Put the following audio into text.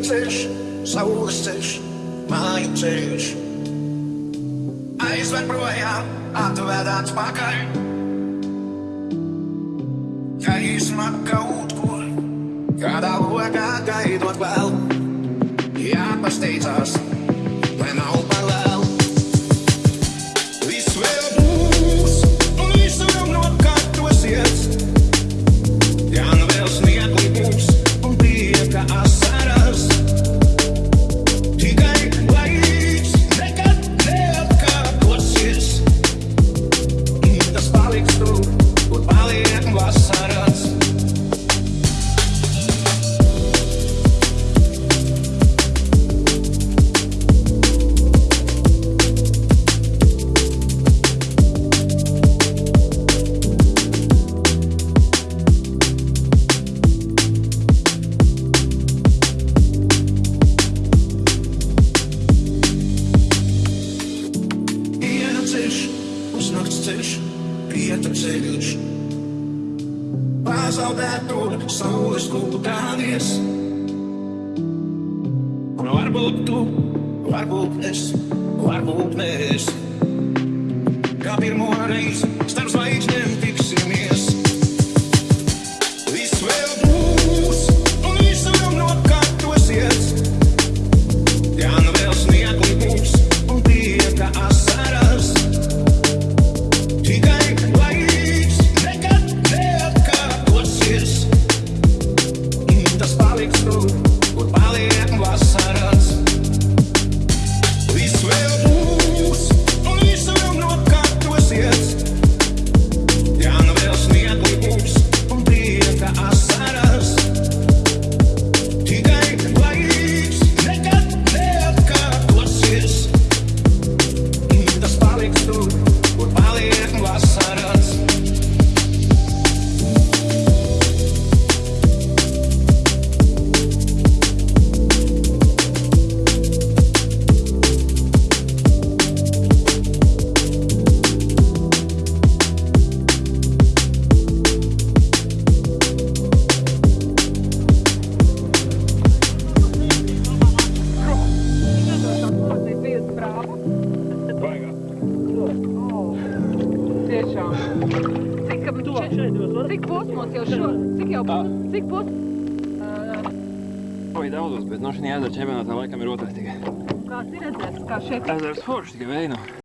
ceļš, saules ceļš, māju ceļš. Aizver projām, atved atpakaļ. Gaisma kaut kur, kādā lokā gaidot vēl. Jāpasteidzās, vasaras. Diena ceļš, pusnakts ceļš, rieta ceļš. Pazaudēt tur saules kūku kādies. Un varbūt tu, varbūt es, varbūt mēs. Kā pirmo reizi starp zvaigznēm cik posmos jau šo? Cik jau cik pos? Oi, daudzos, bet no šī ezera čempionātā laikam ir otrais tikai. Kāds ir redzēts, kā šeit Ezers forši tikai vēja nav.